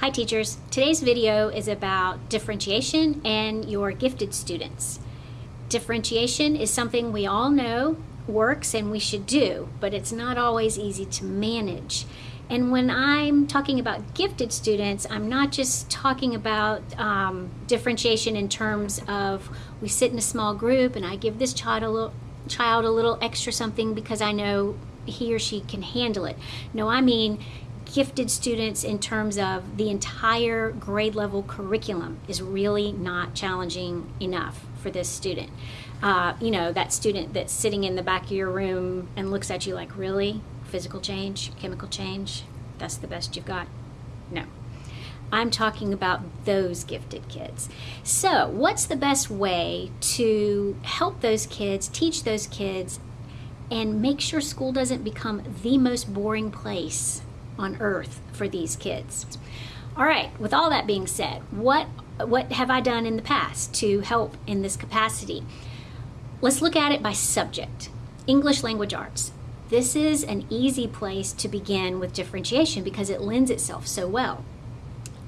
Hi teachers, today's video is about differentiation and your gifted students. Differentiation is something we all know works and we should do, but it's not always easy to manage. And when I'm talking about gifted students, I'm not just talking about um, differentiation in terms of we sit in a small group and I give this child a little, child a little extra something because I know he or she can handle it. No, I mean gifted students in terms of the entire grade level curriculum is really not challenging enough for this student. Uh, you know, that student that's sitting in the back of your room and looks at you like, really? Physical change, chemical change, that's the best you've got? No. I'm talking about those gifted kids. So, what's the best way to help those kids, teach those kids, and make sure school doesn't become the most boring place on earth for these kids. All right, with all that being said, what what have I done in the past to help in this capacity? Let's look at it by subject. English language arts. This is an easy place to begin with differentiation because it lends itself so well.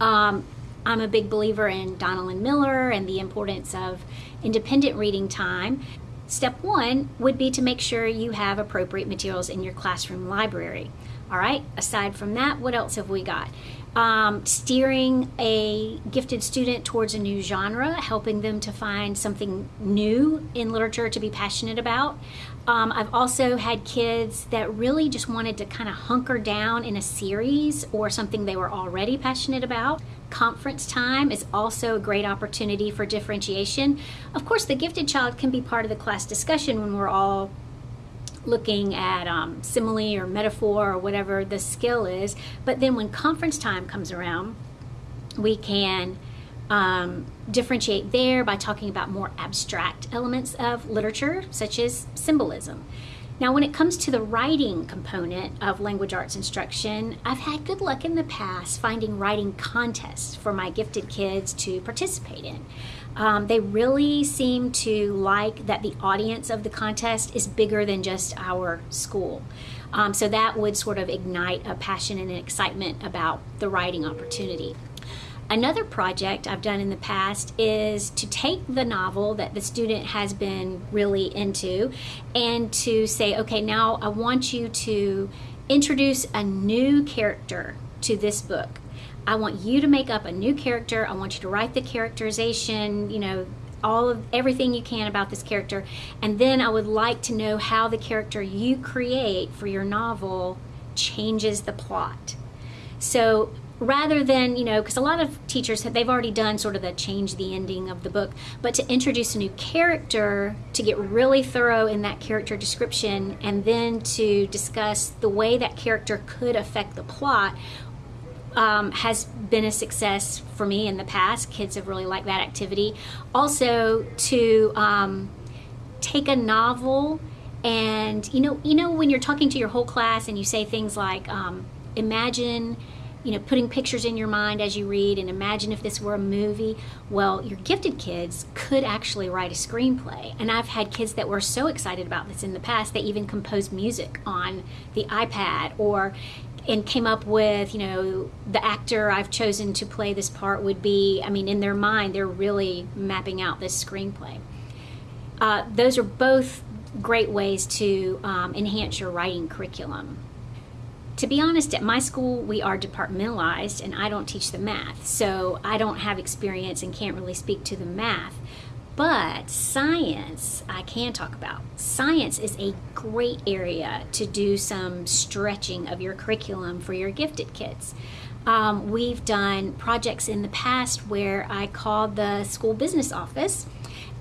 Um, I'm a big believer in Donalyn Miller and the importance of independent reading time. Step one would be to make sure you have appropriate materials in your classroom library. All right, aside from that, what else have we got? Um, steering a gifted student towards a new genre, helping them to find something new in literature to be passionate about. Um, I've also had kids that really just wanted to kind of hunker down in a series or something they were already passionate about. Conference time is also a great opportunity for differentiation. Of course, the gifted child can be part of the class discussion when we're all looking at um, simile or metaphor or whatever the skill is. But then when conference time comes around, we can um, differentiate there by talking about more abstract elements of literature, such as symbolism. Now, when it comes to the writing component of language arts instruction, I've had good luck in the past finding writing contests for my gifted kids to participate in. Um, they really seem to like that the audience of the contest is bigger than just our school. Um, so that would sort of ignite a passion and an excitement about the writing opportunity. Another project I've done in the past is to take the novel that the student has been really into and to say, okay, now I want you to introduce a new character to this book. I want you to make up a new character. I want you to write the characterization, you know, all of everything you can about this character. And then I would like to know how the character you create for your novel changes the plot. So rather than you know because a lot of teachers have they've already done sort of the change the ending of the book but to introduce a new character to get really thorough in that character description and then to discuss the way that character could affect the plot um, has been a success for me in the past. Kids have really liked that activity. Also to um, take a novel and you know you know when you're talking to your whole class and you say things like um, imagine you know, putting pictures in your mind as you read and imagine if this were a movie. Well, your gifted kids could actually write a screenplay. And I've had kids that were so excited about this in the past, they even composed music on the iPad or and came up with, you know, the actor I've chosen to play this part would be, I mean, in their mind, they're really mapping out this screenplay. Uh, those are both great ways to um, enhance your writing curriculum. To be honest, at my school, we are departmentalized and I don't teach the math. So I don't have experience and can't really speak to the math. But science, I can talk about. Science is a great area to do some stretching of your curriculum for your gifted kids. Um, we've done projects in the past where I called the school business office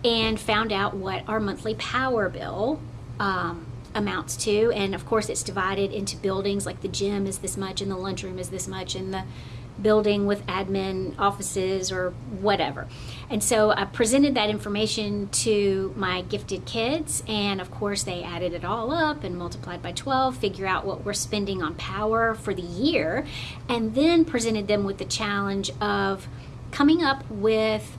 and found out what our monthly power bill um, amounts to. And of course, it's divided into buildings like the gym is this much and the lunchroom is this much and the building with admin offices or whatever. And so I presented that information to my gifted kids, and of course, they added it all up and multiplied by 12, figure out what we're spending on power for the year, and then presented them with the challenge of coming up with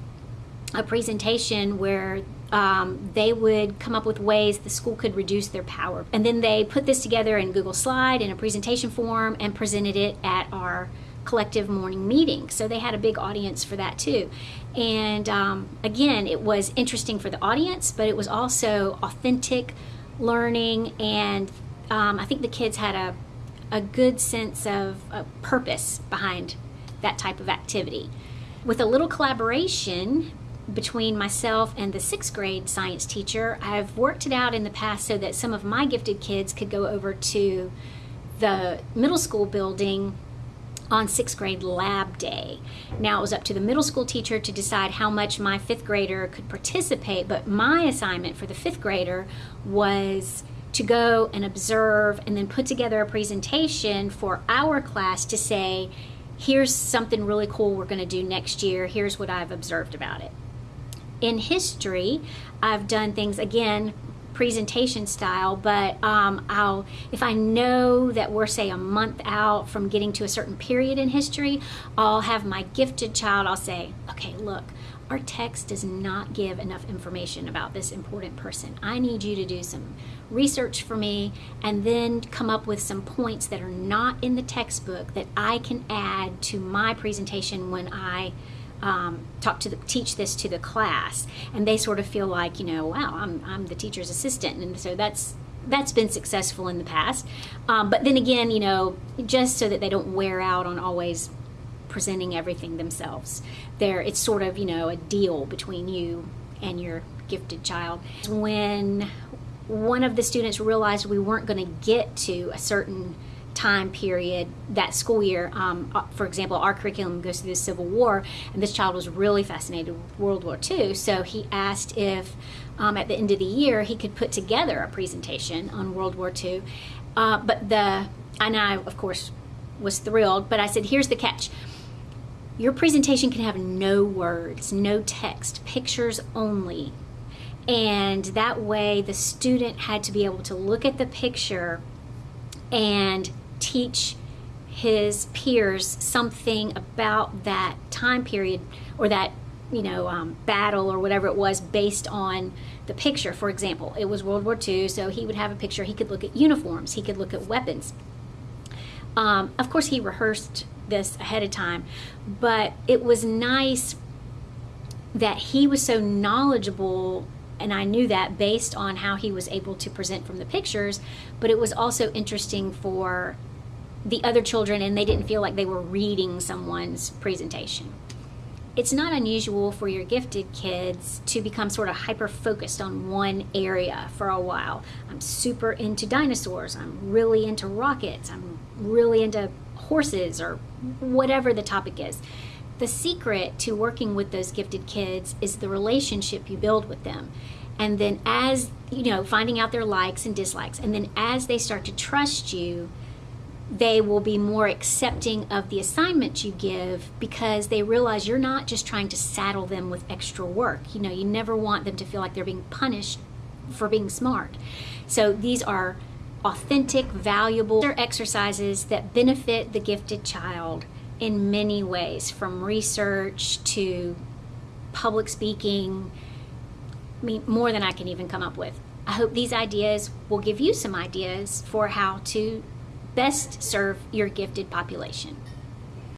a presentation where um, they would come up with ways the school could reduce their power. And then they put this together in Google Slide in a presentation form and presented it at our collective morning meeting. So they had a big audience for that too. And um, again, it was interesting for the audience, but it was also authentic learning. And um, I think the kids had a, a good sense of a purpose behind that type of activity. With a little collaboration between myself and the sixth grade science teacher, I've worked it out in the past so that some of my gifted kids could go over to the middle school building on sixth grade lab day. Now it was up to the middle school teacher to decide how much my fifth grader could participate, but my assignment for the fifth grader was to go and observe and then put together a presentation for our class to say, here's something really cool we're going to do next year, here's what I've observed about it. In history, I've done things again presentation style, but um, I'll if I know that we're say a month out from getting to a certain period in history, I'll have my gifted child. I'll say, okay, look, our text does not give enough information about this important person. I need you to do some research for me and then come up with some points that are not in the textbook that I can add to my presentation when I um, talk to the teach this to the class, and they sort of feel like you know, wow, I'm I'm the teacher's assistant, and so that's that's been successful in the past. Um, but then again, you know, just so that they don't wear out on always presenting everything themselves, there it's sort of you know a deal between you and your gifted child. When one of the students realized we weren't going to get to a certain time period that school year. Um, uh, for example, our curriculum goes through the Civil War, and this child was really fascinated with World War II. So he asked if um, at the end of the year he could put together a presentation on World War II. Uh, but the and I of course was thrilled. But I said, here's the catch. Your presentation can have no words, no text, pictures only. And that way, the student had to be able to look at the picture and teach his peers something about that time period or that you know um, battle or whatever it was based on the picture. For example it was world war ii so he would have a picture. He could look at uniforms. He could look at weapons. Um, of course he rehearsed this ahead of time but it was nice that he was so knowledgeable and I knew that based on how he was able to present from the pictures, but it was also interesting for the other children and they didn't feel like they were reading someone's presentation. It's not unusual for your gifted kids to become sort of hyper focused on one area for a while. I'm super into dinosaurs, I'm really into rockets, I'm really into horses, or whatever the topic is. The secret to working with those gifted kids is the relationship you build with them. And then, as you know, finding out their likes and dislikes, and then as they start to trust you, they will be more accepting of the assignments you give because they realize you're not just trying to saddle them with extra work. You know, you never want them to feel like they're being punished for being smart. So these are authentic, valuable exercises that benefit the gifted child in many ways, from research to public speaking, I mean, more than I can even come up with. I hope these ideas will give you some ideas for how to best serve your gifted population.